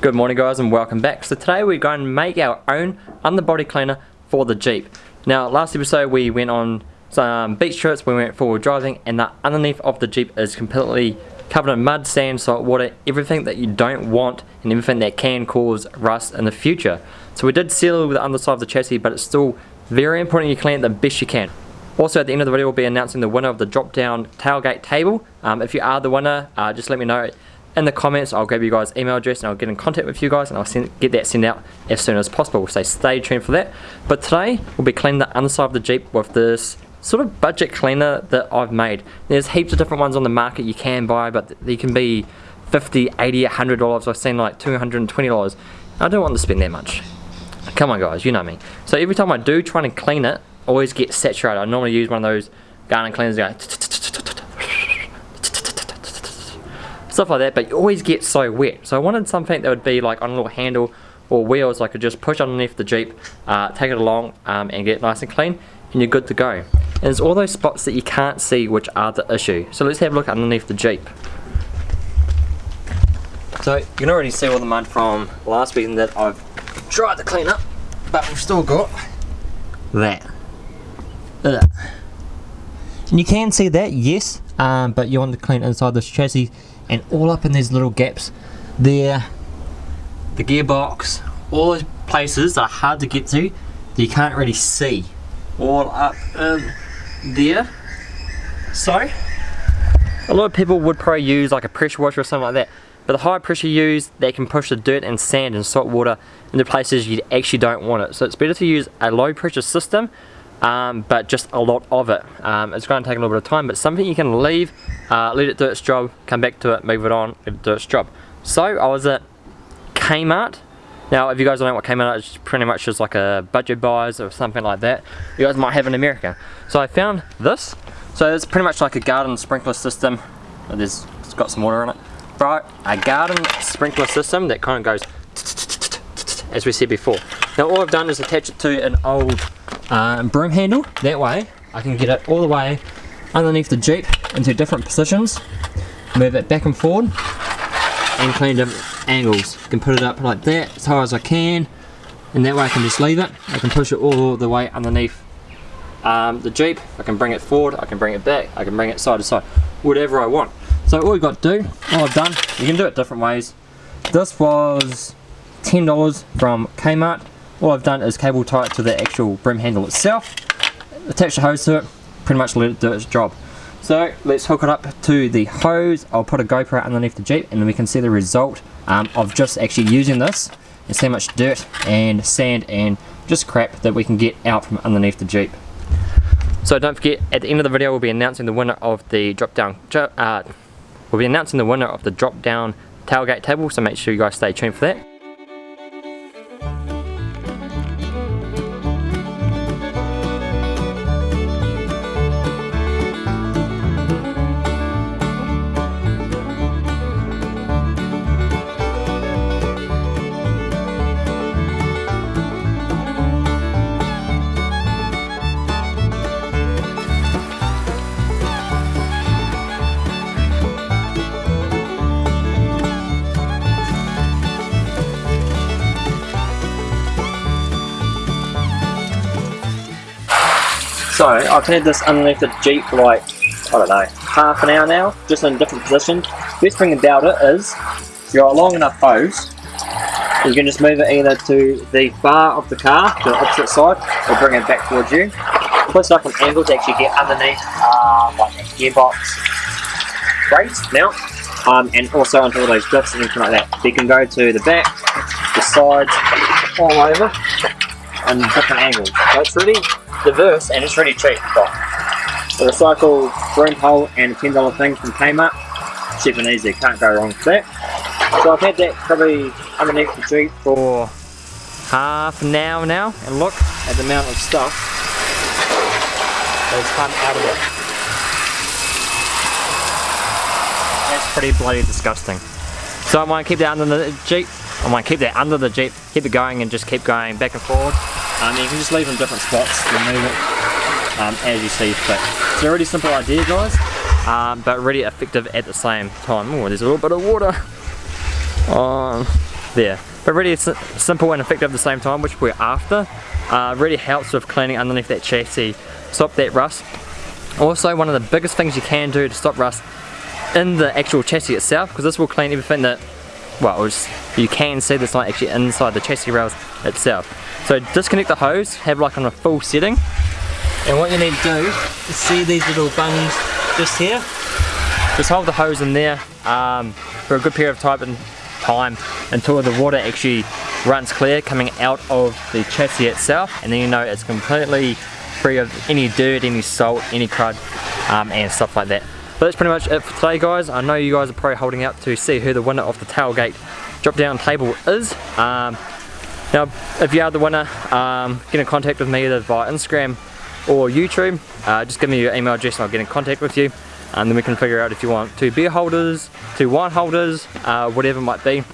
Good morning guys and welcome back. So today we're going to make our own underbody cleaner for the Jeep. Now last episode we went on some beach trips, we went forward driving and the underneath of the Jeep is completely covered in mud, sand, salt water, everything that you don't want and everything that can cause rust in the future. So we did seal the underside of the chassis but it's still very important you clean it the best you can. Also at the end of the video we'll be announcing the winner of the drop down tailgate table. Um, if you are the winner uh, just let me know in the comments I'll grab you guys email address and I'll get in contact with you guys and I'll send, get that sent out as soon as possible. So stay tuned for that. But today we'll be cleaning the underside of the Jeep with this sort of budget cleaner that I've made. There's heaps of different ones on the market you can buy but they can be 50 80 100 dollars. I've seen like 220 dollars. I don't want to spend that much. Come on guys you know me. So every time I do try and clean it always get saturated. I normally use one of those garden cleaners go stuff like that, but you always get so wet. So I wanted something that would be like on a little handle or wheels I could just push underneath the Jeep, uh, take it along um, and get it nice and clean and you're good to go. And it's all those spots that you can't see which are the issue. So let's have a look underneath the Jeep. So you can already see all the mud from last weekend that I've tried to clean up, but we've still got that. Ugh. And you can see that, yes, um, but you want to clean inside this chassis and all up in these little gaps there. The gearbox all those places that are hard to get to that you can't really see. All up in there. So a lot of people would probably use like a pressure washer or something like that but the high pressure used they can push the dirt and sand and salt water into places you actually don't want it. So it's better to use a low pressure system um, but just a lot of it. Um, it's going to take a little bit of time, but something you can leave, uh, let it do its job, come back to it, move it on, let it do its job. So I was at Kmart. Now, if you guys don't know what Kmart is, pretty much just like a budget buys or something like that. You guys might have in America. So I found this. So it's pretty much like a garden sprinkler system. There's, it's got some water in it. Right, a garden sprinkler system that kind of goes as we said before. Now all I've done is attach it to an old uh, broom handle. That way I can get it all the way underneath the Jeep into different positions, move it back and forward, and clean different angles. I can put it up like that as high as I can, and that way I can just leave it. I can push it all the way underneath um, the Jeep. I can bring it forward, I can bring it back, I can bring it side to side, whatever I want. So all you've got to do, all I've done, you can do it different ways. This was $10 from Kmart all I've done is cable tie it to the actual brim handle itself, attach the hose to it, pretty much let it do its job. So let's hook it up to the hose, I'll put a GoPro underneath the Jeep and then we can see the result um, of just actually using this and see how much dirt and sand and just crap that we can get out from underneath the Jeep. So don't forget, at the end of the video we'll be announcing the winner of the drop down, uh, we'll be announcing the winner of the drop down tailgate table, so make sure you guys stay tuned for that. So I've had this underneath the Jeep for like, I don't know, half an hour now, just in a different positions. Best thing about it is, if you're a long enough hose, you can just move it either to the bar of the car, to the opposite side, or bring it back towards you. Push up an angle to actually get underneath uh, like a gearbox brakes mount, um, and also onto all those grips and anything like that. So you can go to the back, the sides, all over, and different angles. So it's really diverse and it's really cheap. Got a recycle broom pole and a $10 thing from Kmart. Cheap and easy, can't go wrong with that. So I've had that probably underneath the Jeep for half an hour now and look at the amount of stuff that's come out of it. That's pretty bloody disgusting. So I might keep that under the Jeep. I might keep that under the Jeep, keep it going and just keep going back and forward. Um, you can just leave them in different spots and move it um, as you see fit. It's a really simple idea guys, um, but really effective at the same time. Oh, there's a little bit of water on there. But really simple and effective at the same time, which we're after. Uh, really helps with cleaning underneath that chassis, stop that rust. Also, one of the biggest things you can do to stop rust in the actual chassis itself, because this will clean everything that, well, just, you can see that's not actually inside the chassis rails itself. So disconnect the hose, have like on a full setting. And what you need to do is see these little bungs just here. Just hold the hose in there um, for a good period of time, time until the water actually runs clear coming out of the chassis itself and then you know it's completely free of any dirt, any salt, any crud um, and stuff like that. But that's pretty much it for today guys. I know you guys are probably holding out to see who the winner of the tailgate drop down table is. Um, now if you are the winner, um, get in contact with me either via Instagram or YouTube. Uh, just give me your email address and I'll get in contact with you and then we can figure out if you want two beer holders, two wine holders, uh, whatever it might be.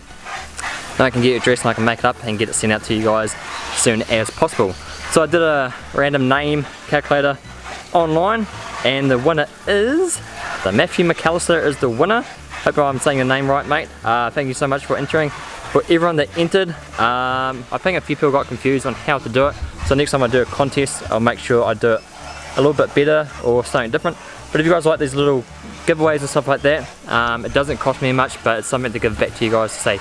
Then I can get your address and I can make it up and get it sent out to you guys as soon as possible. So I did a random name calculator online and the winner is, the Matthew McAllister is the winner. Hope I'm saying your name right mate. Uh, thank you so much for entering. For everyone that entered, um, I think a few people got confused on how to do it. So next time I do a contest, I'll make sure I do it a little bit better or something different. But if you guys like these little giveaways and stuff like that, um, it doesn't cost me much, but it's something to give back to you guys to say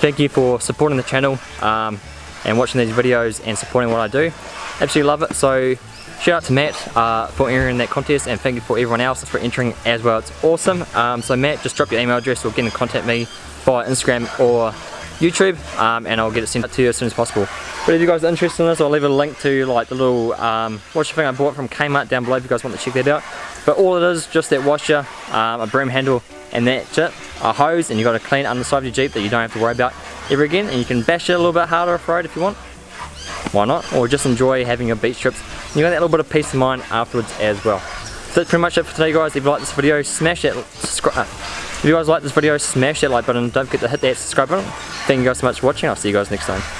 thank you for supporting the channel um, and watching these videos and supporting what I do. Absolutely love it. So shout out to Matt uh, for entering that contest and thank you for everyone else for entering as well. It's awesome. Um, so Matt, just drop your email address or get in contact me via Instagram or YouTube um, and I'll get it sent out to you as soon as possible. But if you guys are interested in this, I'll leave a link to like the little um, washer thing I bought from Kmart down below if you guys want to check that out. But all it is, just that washer, um, a broom handle, and that's it. A hose, and you've got a clean underside of your Jeep that you don't have to worry about ever again. And you can bash it a little bit harder off-road if you want. Why not? Or just enjoy having your beach trips. You got that little bit of peace of mind afterwards as well. So that's pretty much it for today guys. If you like this video, smash that subscribe. Uh, if you guys like this video, smash that like button. Don't forget to hit that subscribe button. Thank you guys so much for watching. I'll see you guys next time.